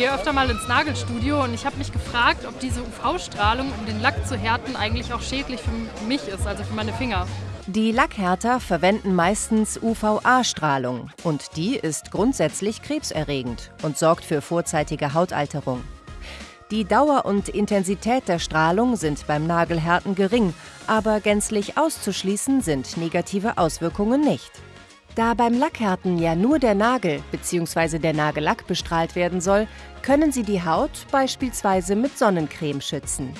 gehe öfter mal ins Nagelstudio und ich habe mich gefragt, ob diese UV-Strahlung, um den Lack zu härten, eigentlich auch schädlich für mich ist, also für meine Finger. Die Lackhärter verwenden meistens UVA-Strahlung und die ist grundsätzlich krebserregend und sorgt für vorzeitige Hautalterung. Die Dauer und Intensität der Strahlung sind beim Nagelhärten gering, aber gänzlich auszuschließen sind negative Auswirkungen nicht. Da beim Lackhärten ja nur der Nagel bzw. der Nagellack bestrahlt werden soll, können Sie die Haut beispielsweise mit Sonnencreme schützen.